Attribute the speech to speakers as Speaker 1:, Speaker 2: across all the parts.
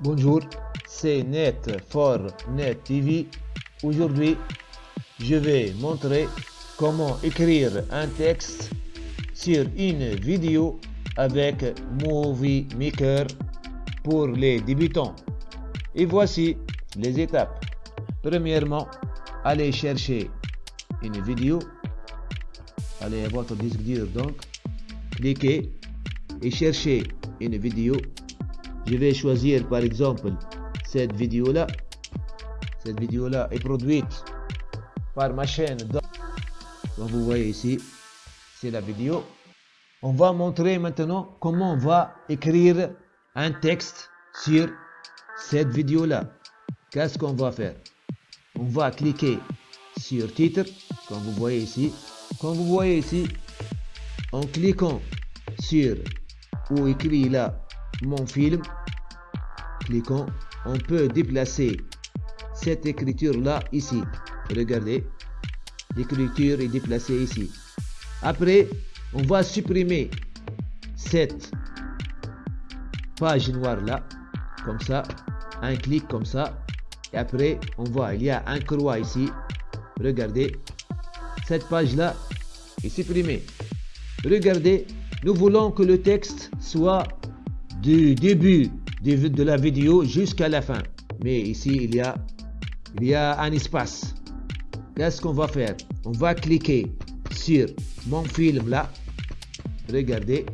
Speaker 1: Bonjour, c'est Net for Net TV. Aujourd'hui, je vais montrer comment écrire un texte sur une vidéo avec Movie Maker pour les débutants. Et voici les étapes. Premièrement, allez chercher une vidéo. Allez à votre disque dur donc. Cliquez et cherchez une vidéo je vais choisir par exemple cette vidéo là cette vidéo là est produite par ma chaîne comme vous voyez ici c'est la vidéo. On va montrer maintenant comment on va écrire un texte sur cette vidéo là qu'est-ce qu'on va faire? On va cliquer sur titre comme vous voyez ici. Comme vous voyez ici en cliquant sur où écrit là mon film on peut déplacer cette écriture-là ici. Regardez, l'écriture est déplacée ici. Après, on va supprimer cette page noire-là, comme ça, un clic comme ça. Et après, on voit, il y a un croix ici. Regardez, cette page-là est supprimée. Regardez, nous voulons que le texte soit du début de la vidéo jusqu'à la fin. Mais ici, il y a, il y a un espace. Qu'est-ce qu'on va faire? On va cliquer sur mon film là. Regardez.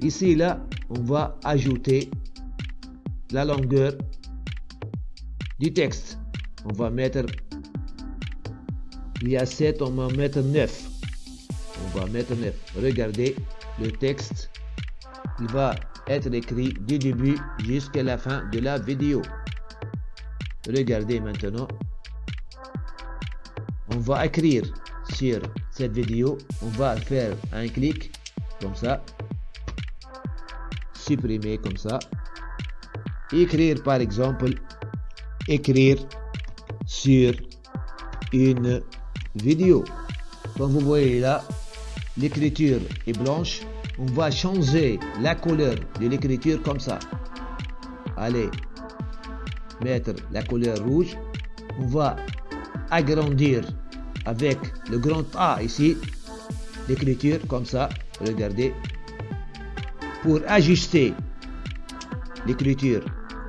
Speaker 1: Ici, là, on va ajouter la longueur du texte. On va mettre, il y a 7, on va mettre 9. On va mettre 9. Regardez, le texte, il va être écrit du début jusqu'à la fin de la vidéo. Regardez maintenant. On va écrire sur cette vidéo. On va faire un clic comme ça. Supprimer comme ça. Écrire par exemple. Écrire sur une vidéo. Comme vous voyez là, l'écriture est blanche on va changer la couleur de l'écriture comme ça. Allez, mettre la couleur rouge. On va agrandir avec le grand A ici l'écriture comme ça. Regardez. Pour ajuster l'écriture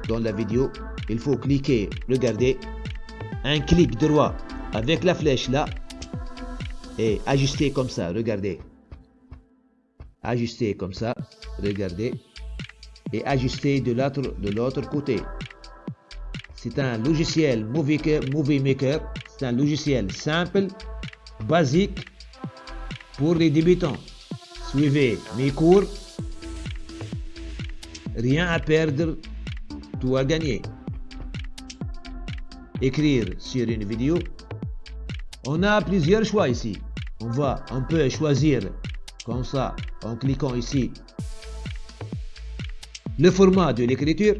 Speaker 1: dans la vidéo, il faut cliquer, regardez, un clic droit avec la flèche là et ajuster comme ça, regardez ajuster comme ça, regardez, et ajuster de l'autre côté. C'est un logiciel Movie, Movie Maker, c'est un logiciel simple, basique pour les débutants. Suivez mes cours, rien à perdre, tout à gagner. Écrire sur une vidéo, on a plusieurs choix ici. On va, on peut choisir comme ça en cliquant ici le format de l'écriture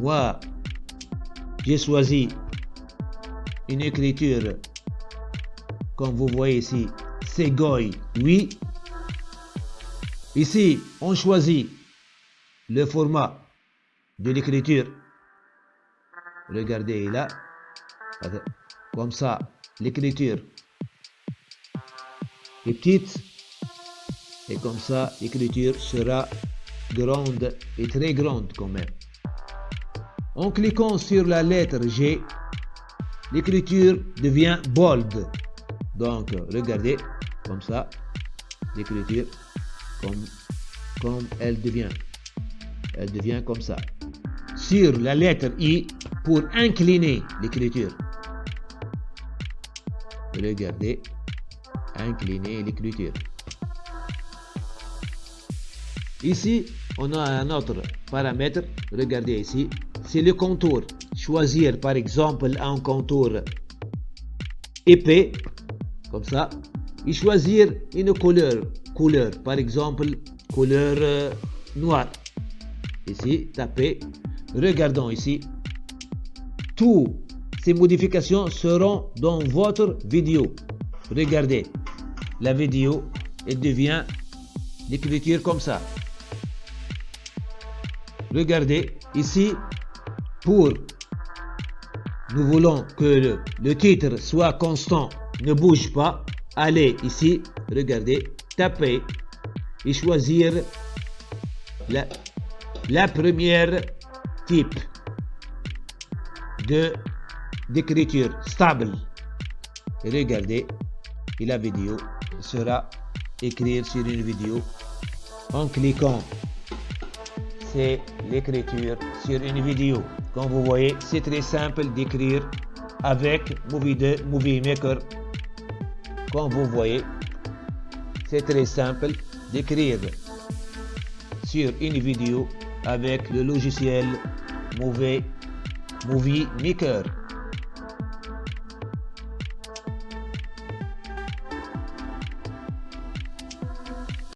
Speaker 1: moi j'ai choisi une écriture comme vous voyez ici c'est Goy oui. Ici on choisit le format de l'écriture. Regardez là comme ça l'écriture est petite et comme ça l'écriture sera grande et très grande quand même. En cliquant sur la lettre G, l'écriture devient bold. Donc regardez comme ça, l'écriture comme, comme elle devient. Elle devient comme ça. Sur la lettre I pour incliner l'écriture. Regardez, incliner l'écriture. Ici, on a un autre paramètre. Regardez ici. C'est le contour. Choisir par exemple un contour épais, comme ça. Et choisir une couleur. Couleur, par exemple, couleur euh, noire. Ici, tapez. Regardons ici. Toutes ces modifications seront dans votre vidéo. Regardez. La vidéo, elle devient l'écriture comme ça. Regardez, Ici, pour nous voulons que le, titre soit constant, ne bouge pas. Allez ici, regardez, tapez et choisir la, la première type de d'écriture stable. Regardez, et la vidéo sera écrite sur une vidéo en cliquant l'écriture sur une vidéo. Comme vous voyez, c'est très simple d'écrire avec Movie, Movie Maker. Comme vous voyez, c'est très simple d'écrire sur une vidéo avec le logiciel Movie Maker.